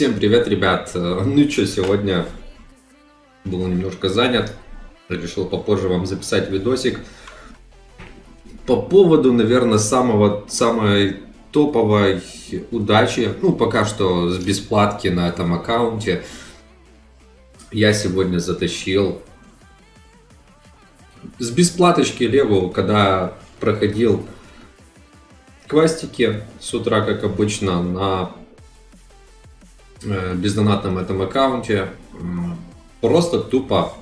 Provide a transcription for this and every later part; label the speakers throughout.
Speaker 1: Всем привет, ребят! Ну что, сегодня был немножко занят. Решил попозже вам записать видосик. По поводу, наверное, самого, самой топовой удачи, ну, пока что с бесплатки на этом аккаунте, я сегодня затащил с бесплаточки левую, когда проходил квастики с утра, как обычно, на Э, бездонатном этом аккаунте. Просто тупо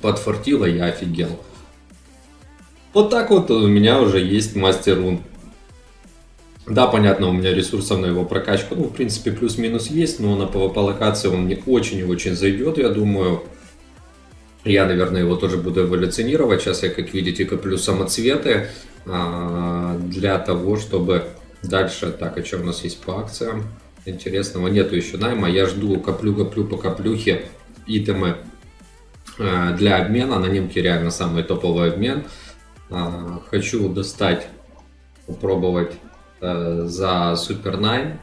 Speaker 1: подфартило, я офигел. Вот так вот у меня уже есть мастер рун. Да, понятно, у меня ресурсов на его прокачку, ну, в принципе, плюс-минус есть, но на PvP локации он мне очень и очень зайдет, я думаю. Я, наверное, его тоже буду эволюционировать. Сейчас я, как видите, коплю самоцветы а, для того, чтобы дальше... Так, а что у нас есть по акциям? Интересного нету еще найма. Я жду, коплю-коплю по коплюхе итемы э, для обмена. На немке реально самый топовый обмен. Э, хочу достать, попробовать э, за Супер Найн.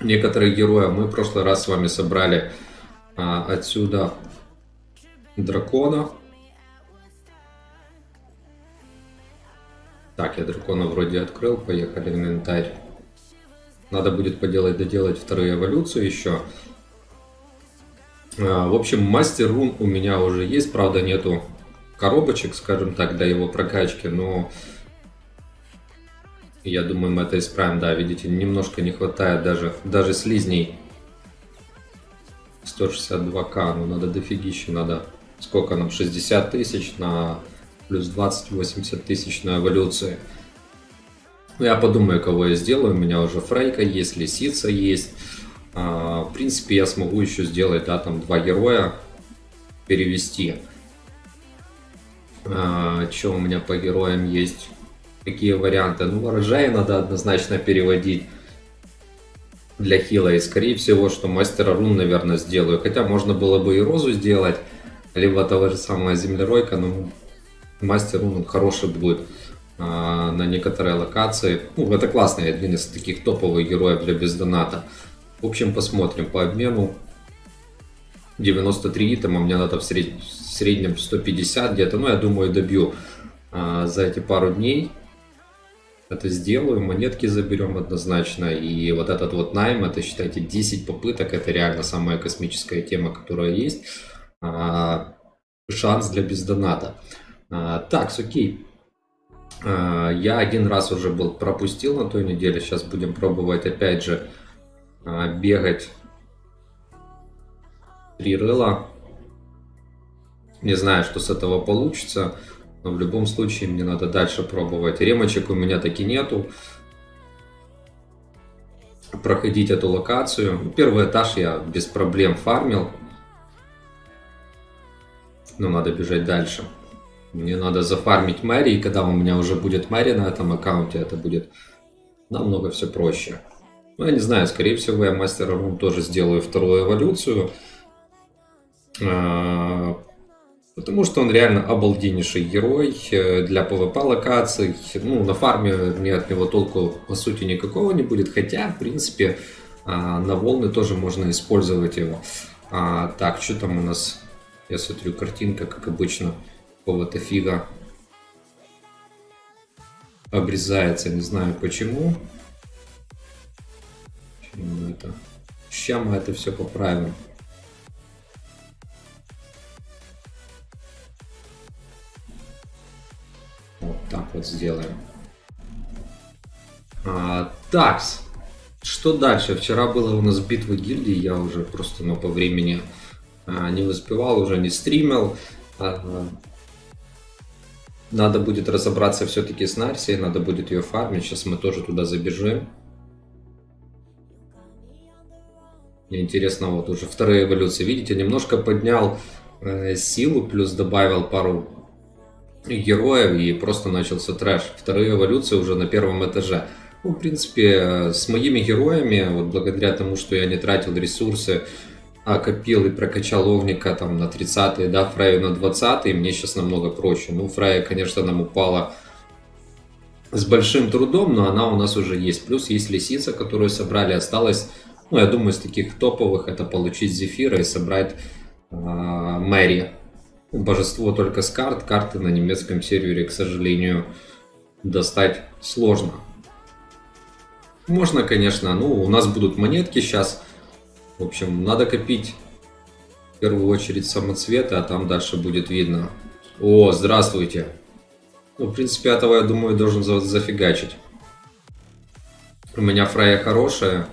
Speaker 1: Некоторые герои мы в прошлый раз с вами собрали отсюда дракона. Так, я дракона вроде открыл, поехали в инвентарь. Надо будет поделать, доделать вторую эволюцию еще. А, в общем, мастер рун у меня уже есть, правда нету коробочек, скажем так, для его прокачки, но я думаю, мы это исправим. Да, видите, немножко не хватает даже, даже слизней. 162к, ну надо дофигища, надо сколько нам, 60 тысяч на плюс 20-80 тысяч на эволюции. Ну, я подумаю, кого я сделаю. У меня уже Фрейка есть, Лисица есть. А, в принципе, я смогу еще сделать, да, там два героя перевести. А, что у меня по героям есть? Какие варианты? Ну, ворожая надо однозначно переводить для хила. И скорее всего, что мастера рун, наверное, сделаю. Хотя можно было бы и розу сделать, либо того же самого землеройка, но мастер рун хороший будет. А, на некоторые локации. Ну, это классный один из таких топовых героев для бездоната. В общем, посмотрим по обмену. 93 итема, мне надо в, сред... в среднем 150 где-то. Ну, я думаю, добью а, за эти пару дней. Это сделаю, монетки заберем однозначно. И вот этот вот найм, это считайте 10 попыток. Это реально самая космическая тема, которая есть. А, шанс для бездоната. А, так, окей. А, я один раз уже был пропустил на той неделе. Сейчас будем пробовать опять же а, бегать три рыла. Не знаю, что с этого получится. Но в любом случае мне надо дальше пробовать. Ремочек у меня таки нету. Проходить эту локацию. Первый этаж я без проблем фармил. Но надо бежать дальше. Мне надо зафармить Мэри, и когда у меня уже будет Мэри на этом аккаунте, это будет намного все проще. Ну, я не знаю, скорее всего, я Мастера Рун тоже сделаю вторую эволюцию. А, потому что он реально обалденнейший герой э, для PvP локаций. Ну, на фарме мне от него толку по сути никакого не будет. Хотя, в принципе, а, на волны тоже можно использовать его. А, так, что там у нас? Я смотрю, картинка, как обычно какого-то фига обрезается, не знаю почему. Почему это? Сейчас мы это все поправим. Вот так вот сделаем. А, такс. Что дальше? Вчера было у нас битва гильдии, я уже просто ну, по времени а, не успевал, уже не стримил. А, надо будет разобраться все-таки с Нарсией, надо будет ее фармить. Сейчас мы тоже туда забежим. Интересно, вот уже вторая эволюция. Видите, немножко поднял э, силу, плюс добавил пару героев и просто начался трэш. Вторая эволюция уже на первом этаже. Ну, в принципе, с моими героями, вот благодаря тому, что я не тратил ресурсы а, копил и прокачал Огника там на 30 да, Фраю на 20 мне сейчас намного проще. Ну, Фрая, конечно, нам упала с большим трудом, но она у нас уже есть. Плюс есть лисица, которую собрали, осталось Ну, я думаю, из таких топовых это получить Зефира и собрать э, Мэри. Божество только с карт. Карты на немецком сервере, к сожалению, достать сложно. Можно, конечно, ну, у нас будут монетки сейчас. В общем, надо копить в первую очередь самоцветы, а там дальше будет видно. О, здравствуйте. Ну, в принципе, этого, я думаю, должен за зафигачить. У меня фрая хорошая.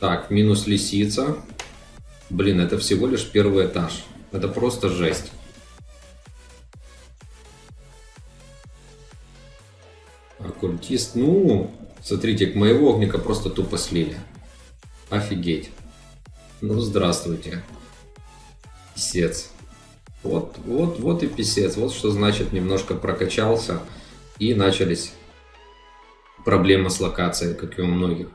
Speaker 1: Так, минус лисица. Блин, это всего лишь первый этаж. Это просто жесть. Оккультист. Ну, смотрите, к моего огника просто тупо слили. Офигеть. Ну, здравствуйте. Писец. Вот, вот, вот и писец. Вот что значит немножко прокачался. И начались проблемы с локацией, как и у многих.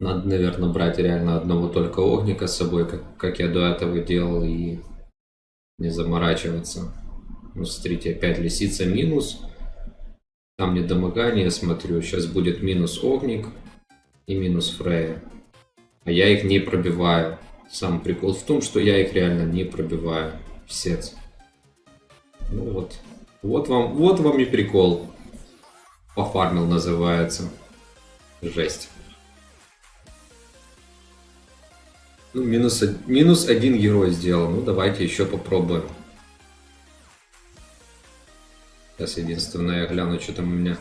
Speaker 1: Надо, наверное, брать реально одного только огника с собой, как, как я до этого делал, и не заморачиваться. Ну, смотрите, опять лисица минус. Там недомогание, смотрю. Сейчас будет минус огник и минус Фрея. А я их не пробиваю. Сам прикол в том, что я их реально не пробиваю. Писец. Ну вот. Вот вам, вот вам и прикол. Пофармил называется. Жесть. Ну, минус, минус один герой сделал. Ну, давайте еще попробуем. Сейчас единственное, я гляну, что там у меня.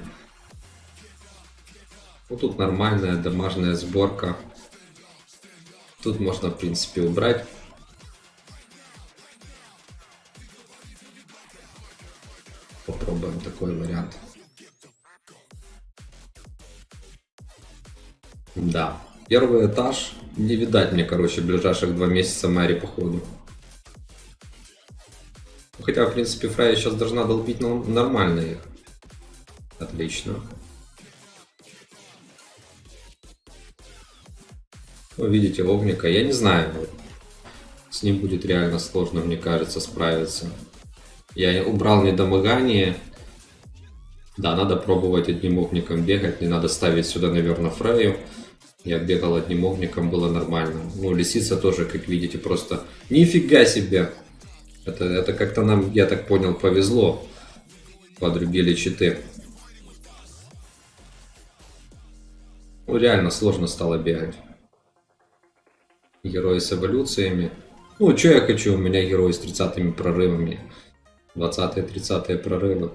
Speaker 1: Вот тут нормальная домашняя сборка. Тут можно, в принципе, убрать. Попробуем такой вариант. Да. Первый этаж. Не видать мне, короче, ближайших два месяца Мэри, походу. Хотя, в принципе, Фрая сейчас должна долбить нормально их. Отлично. Вы видите, Огника, я не знаю. С ним будет реально сложно, мне кажется, справиться. Я убрал недомогание. Да, надо пробовать одним огником бегать. Не надо ставить сюда, наверное, Фрею. Я бегал одним огником, было нормально. Ну, лисица тоже, как видите, просто нифига себе. Это, это как-то нам, я так понял, повезло. Подрубили читы. Ну, реально сложно стало бегать. Герои с эволюциями. Ну, что я хочу? У меня герои с 30 прорывами. 20-30 прорывы.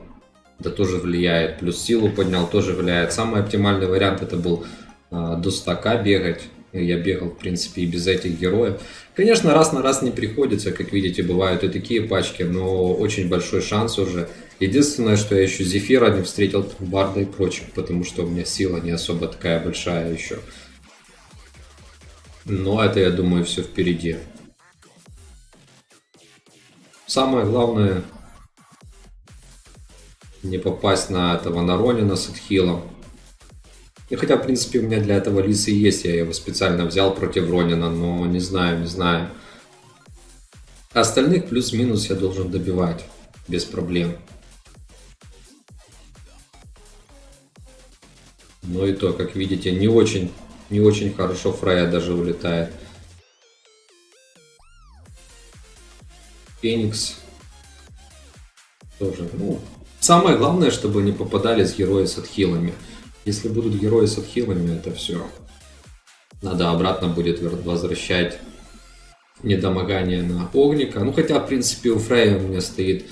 Speaker 1: Да тоже влияет. Плюс силу поднял, тоже влияет. Самый оптимальный вариант это был а, до стака бегать. Я бегал, в принципе, и без этих героев. Конечно, раз на раз не приходится, как видите, бывают и такие пачки, но очень большой шанс уже. Единственное, что я еще Зефира не встретил Барда и прочих, потому что у меня сила не особо такая большая еще. Но это, я думаю, все впереди. Самое главное не попасть на этого Наронина с отхилом. И хотя, в принципе, у меня для этого лисы есть, я его специально взял против Ронина, но не знаю, не знаю. Остальных плюс-минус я должен добивать без проблем. Но и то, как видите, не очень, не очень хорошо Фрая даже улетает. Феникс тоже, ну, самое главное, чтобы не попадались герои с отхилами. Если будут герои с отхилами, это все. Надо обратно будет возвращать недомогание на огника. Ну, хотя, в принципе, у Фрея у меня стоит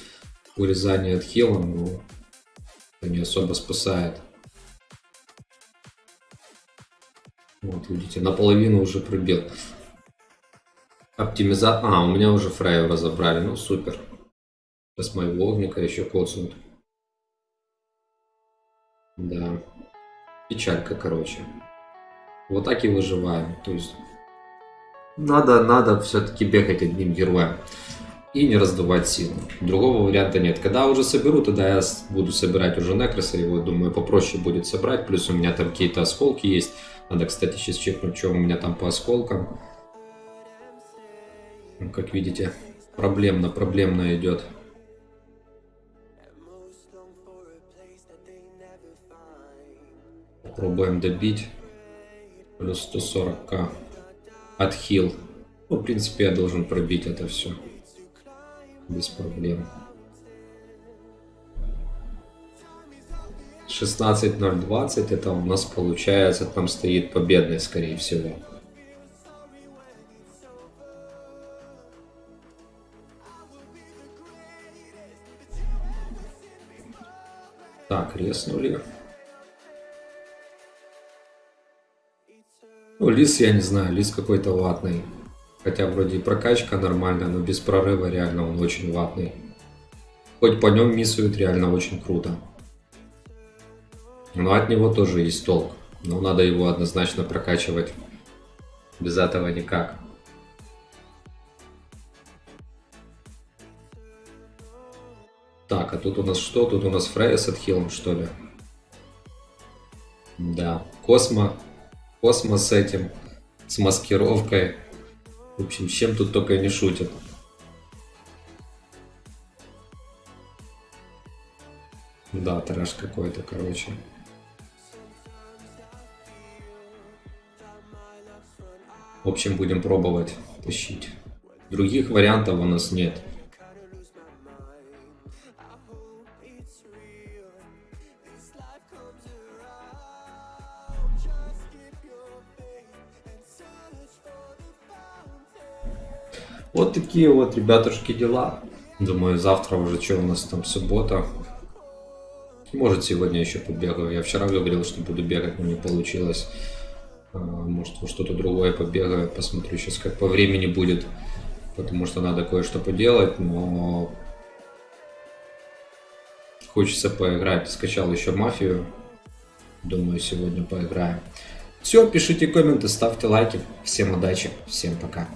Speaker 1: урезание отхила, но это не особо спасает. Вот, видите, наполовину уже пробил. Оптимиза... А, у меня уже Фрея разобрали, ну супер. Сейчас моего огника еще коцнут. Да. Печалька, короче. Вот так и выживаем. То есть надо, надо все-таки бегать одним героем и не раздувать силу. Другого варианта нет. Когда уже соберу, тогда я буду собирать уже Некроса, его, думаю, попроще будет собрать. Плюс у меня там какие-то осколки есть. Надо, кстати, сейчас чекнуть, что у меня там по осколкам. Ну, как видите, проблемно, проблемно идет. Пробуем добить. Плюс 140к. Отхил. Ну, в принципе, я должен пробить это все. Без проблем. 16.020 это у нас получается, там стоит победный, скорее всего. Так, резнули. Ну, лис, я не знаю, лис какой-то ватный. Хотя вроде и прокачка нормальная, но без прорыва реально он очень ватный. Хоть по нем миссует реально очень круто. Но от него тоже есть толк. Но надо его однозначно прокачивать. Без этого никак. Так, а тут у нас что? Тут у нас Фрея с отхилом, что ли? Да, Космо. Космо с этим. С маскировкой. В общем, чем тут только не шутят. Да, трэш какой-то, короче. В общем, будем пробовать тащить. Других вариантов у нас нет. Такие вот, ребятушки, дела. Думаю, завтра уже, что у нас там, суббота. Может, сегодня еще побегаю. Я вчера говорил, что буду бегать, но не получилось. А, может, что-то другое побегаю. Посмотрю сейчас, как по времени будет. Потому что надо кое-что поделать, но... Хочется поиграть. Скачал еще мафию. Думаю, сегодня поиграем. Все, пишите комменты, ставьте лайки. Всем удачи, всем пока.